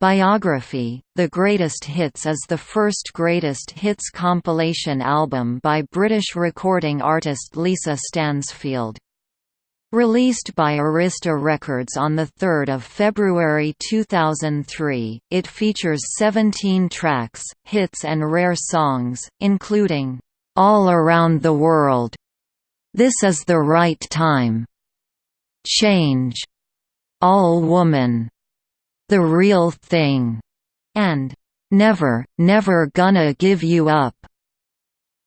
Biography, The Greatest Hits is the first greatest hits compilation album by British recording artist Lisa Stansfield. Released by Arista Records on 3 February 2003, it features 17 tracks, hits and rare songs, including, "'All Around the World", "'This Is the Right Time", "'Change", "'All Woman", the Real Thing, and Never, Never Gonna Give You Up.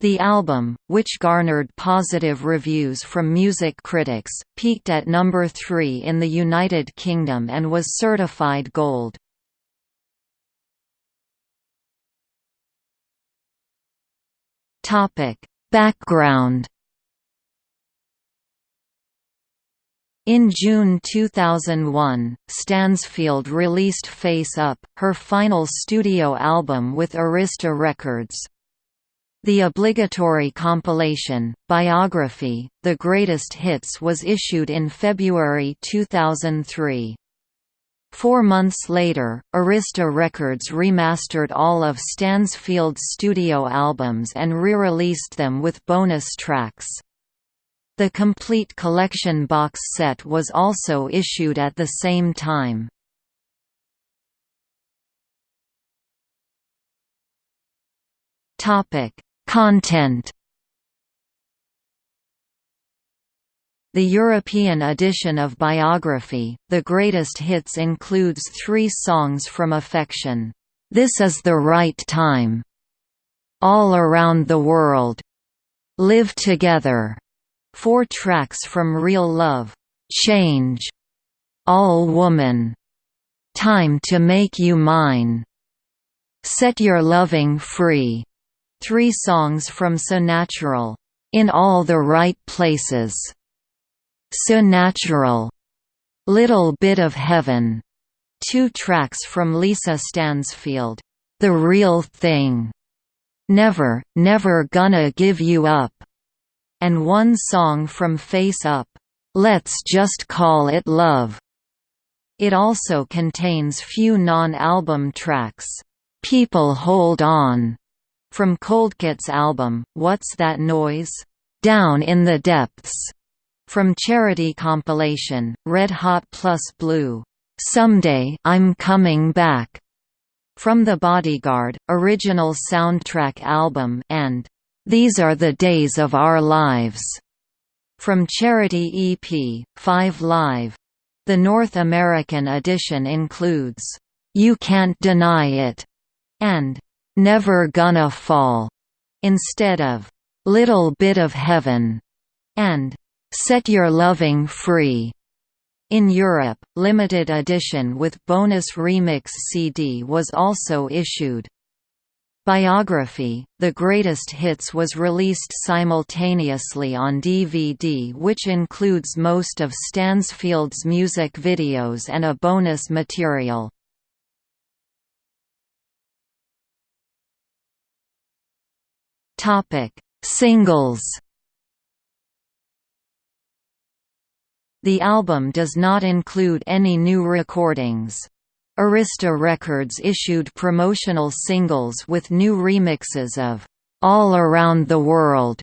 The album, which garnered positive reviews from music critics, peaked at number 3 in the United Kingdom and was certified gold. Background In June 2001, Stansfield released Face Up, her final studio album with Arista Records. The obligatory compilation, Biography, The Greatest Hits was issued in February 2003. Four months later, Arista Records remastered all of Stansfield's studio albums and re-released them with bonus tracks. The complete collection box set was also issued at the same time. Topic: Content. The European edition of Biography, The Greatest Hits includes three songs from Affection, "'This Is the Right Time", "'All Around the World", "'Live Together", Four tracks from Real Love, Change, All Woman, Time to Make You Mine, Set Your Loving Free, three songs from So Natural, In All the Right Places, So Natural, Little Bit of Heaven, two tracks from Lisa Stansfield, The Real Thing, Never, Never Gonna Give You Up, and one song from Face Up, "'Let's Just Call It Love'". It also contains few non-album tracks, "'People Hold On' from Coldcut's album, What's That Noise? Down in the Depths, from charity compilation, Red Hot Plus Blue, Someday I'm Coming Back, from The Bodyguard, original soundtrack album and these Are the Days of Our Lives, from Charity EP, 5 Live. The North American edition includes, You Can't Deny It, and Never Gonna Fall, instead of Little Bit of Heaven, and Set Your Loving Free. In Europe, limited edition with bonus remix CD was also issued. Biography, The Greatest Hits was released simultaneously on DVD which includes most of Stansfield's music videos and a bonus material. Singles The album does not include any new recordings. Arista Records issued promotional singles with new remixes of "'All Around the World'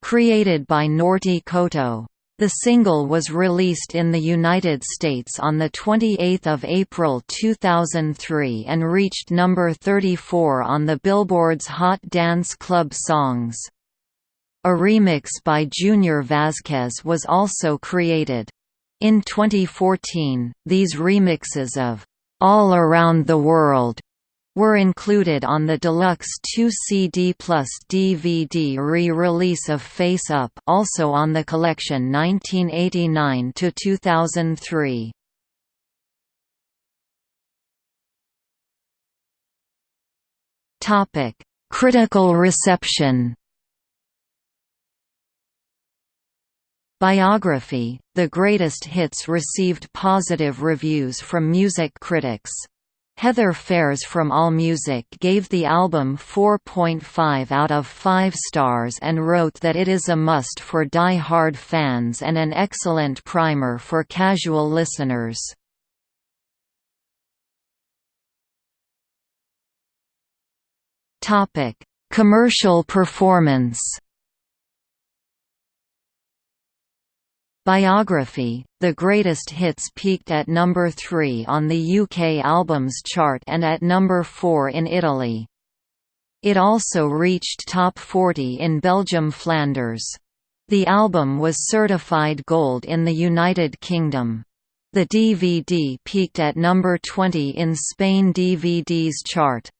created by Norty Cotto. The single was released in the United States on 28 April 2003 and reached number 34 on the Billboard's Hot Dance Club Songs. A remix by Junior Vasquez was also created. In 2014, these remixes of all Around the World were included on the deluxe 2 CD plus DVD re-release of Face Up also on the collection 1989 to 2003. Topic: Critical reception. Biography, the greatest hits received positive reviews from music critics. Heather Phares from AllMusic gave the album 4.5 out of 5 stars and wrote that it is a must for die-hard fans and an excellent primer for casual listeners. Commercial performance Biography, The Greatest Hits peaked at number 3 on the UK Albums Chart and at number 4 in Italy. It also reached top 40 in Belgium Flanders. The album was certified gold in the United Kingdom. The DVD peaked at number 20 in Spain DVD's chart.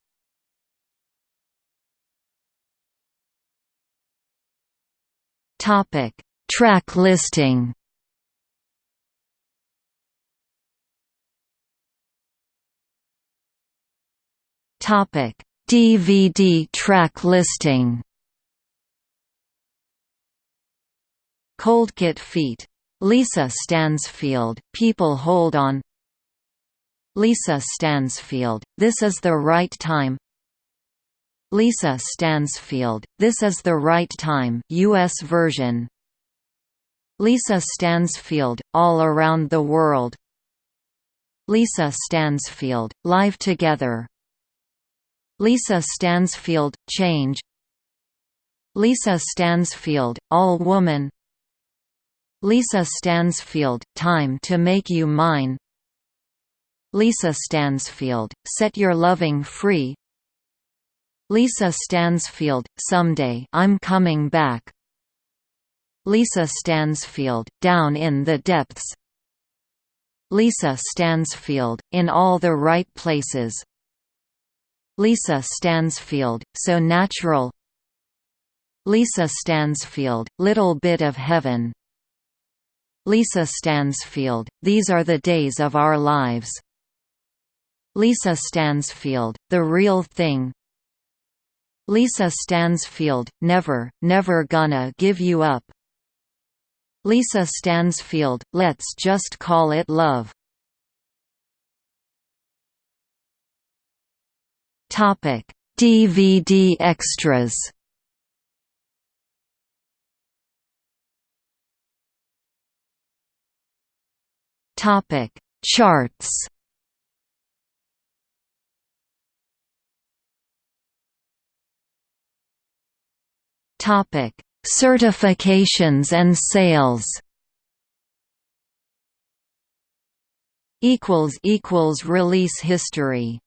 Topic: Track listing. Topic: DVD track listing. Coldcut Feet. Lisa Stansfield, People Hold On. Lisa Stansfield, This Is the Right Time. Lisa Stansfield, This Is the Right Time. US version Lisa Stansfield, All Around the World. Lisa Stansfield, Live Together. Lisa Stansfield, Change. Lisa Stansfield, All Woman. Lisa Stansfield, Time to Make You Mine. Lisa Stansfield, Set Your Loving Free. Lisa Stansfield, Someday I'm Coming Back Lisa Stansfield, Down in the Depths. Lisa Stansfield, In All the Right Places. Lisa Stansfield, So Natural. Lisa Stansfield, Little Bit of Heaven. Lisa Stansfield, These Are the Days of Our Lives. Lisa Stansfield, The Real Thing. Lisa Stansfield, Never, Never Gonna Give You Up Lisa Stansfield, Let's Just Call It Love. Topic: DVD extras. Topic: Charts. Topic: Certifications and sales. Release history.